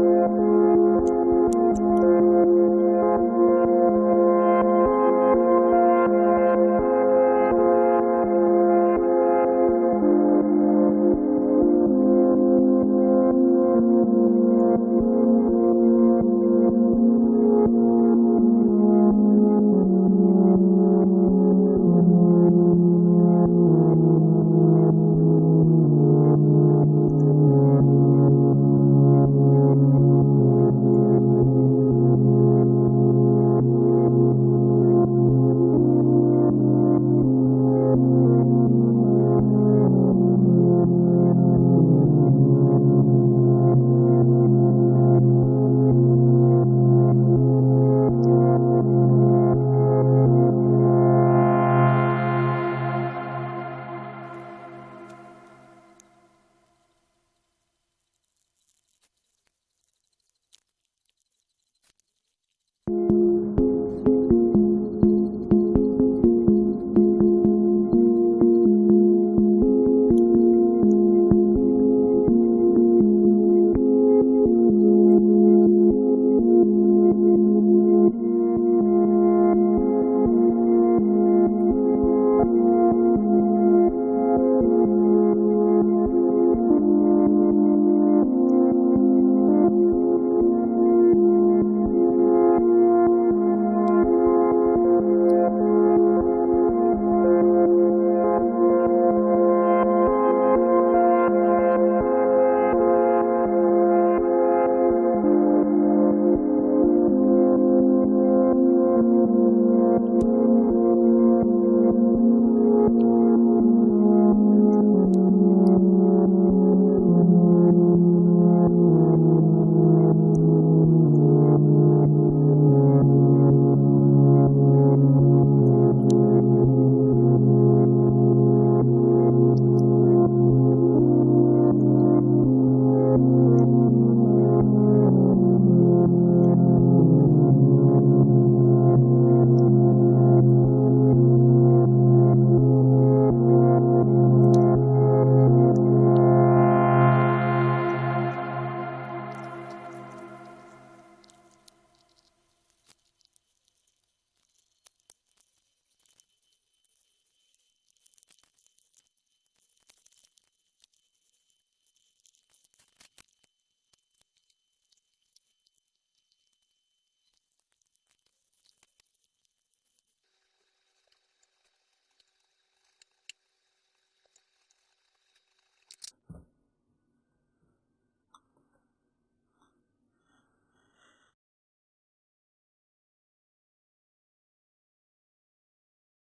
Música